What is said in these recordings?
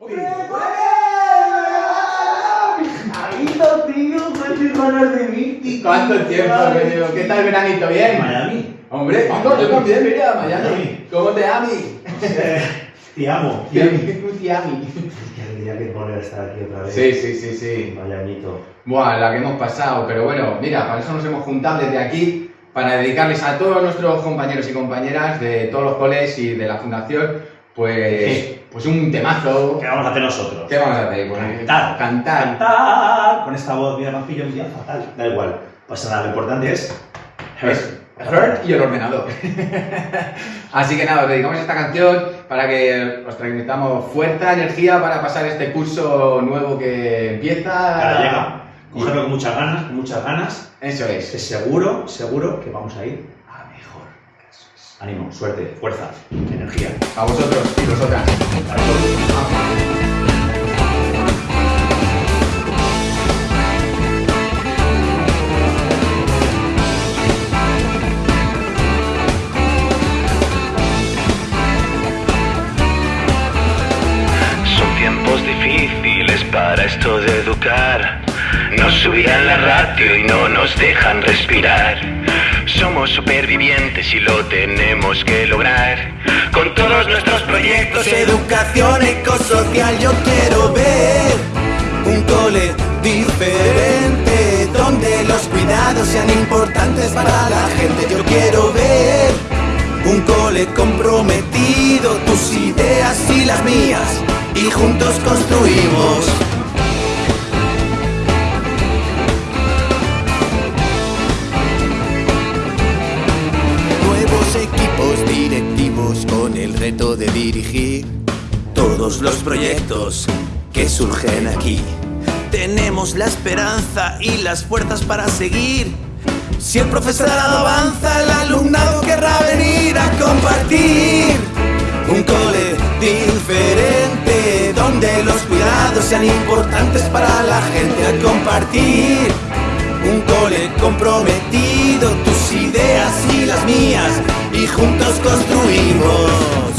¡Hombre, ¡Amito, tío! ¿Cuántas ganas de mí? ¿Cuánto tiempo, querido? ¿Qué tal el veranito? ¿Bien? Miami. Hombre, Paco, yo también iría a Miami. ¿Cómo te ami? Eh, Te amo. Te Qué ami. alegría que volver a estar aquí otra vez. Sí, sí, sí, sí. Miamito. Buah, la que hemos pasado, pero bueno, mira, para eso nos hemos juntado desde aquí, para dedicarles a todos nuestros compañeros y compañeras de todos los coles y de la fundación, pues, pues un temazo. ¿Qué vamos a hacer nosotros? ¿Qué vamos a hacer? Pues, Cantar. Cantar. Cantar. Con esta voz, mira, pillo un día fatal. Da igual. Pasa nada, lo importante es. Es Hurt y el ordenador. Así que nada, os dedicamos esta canción para que os transmitamos fuerza, energía para pasar este curso nuevo que empieza. Ahora llega. Cogerlo con muchas ganas, con muchas ganas. Eso Que es. seguro, seguro que vamos a ir. Ánimo, suerte, fuerza, energía. A vosotros y vosotras. Para todos. Son tiempos difíciles para esto de educar. Nos subían la radio y no nos dejan respirar. Somos supervivientes y lo tenemos que lograr. Con todos nuestros proyectos, educación ecosocial, yo quiero ver un cole diferente. Donde los cuidados sean importantes para la gente. Yo quiero ver un cole comprometido, tus ideas y las mías, y juntos construimos. El reto de dirigir todos los proyectos que surgen aquí. Tenemos la esperanza y las fuerzas para seguir. Si el profesorado avanza, el alumnado querrá venir a compartir un cole diferente donde los cuidados sean importantes para la gente a compartir un cole comprometido, ideas y las mías y juntos construimos.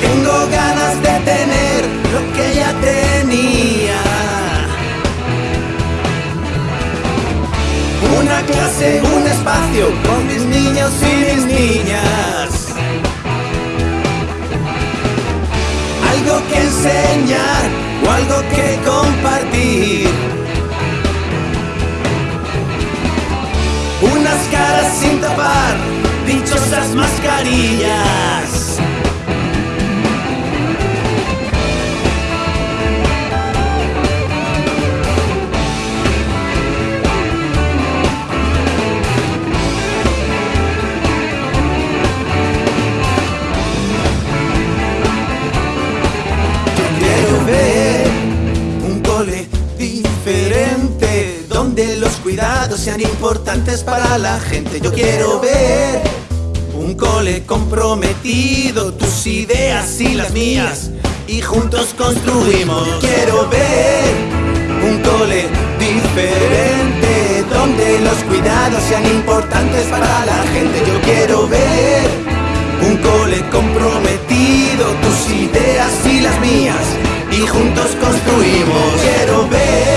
Tengo ganas de tener lo que ya tenía. Una clase, un espacio con mis niños y mis niñas. Enseñar o algo que compartir. Unas caras sin tapar, dichosas mascarillas. Diferente donde los cuidados sean importantes para la gente. Yo quiero ver un cole comprometido, tus ideas y las mías, y juntos construimos. Quiero ver un cole diferente donde los cuidados sean importantes para la gente. Yo quiero ver un cole comprometido, tus ideas y las mías, y juntos construimos. Quiero ver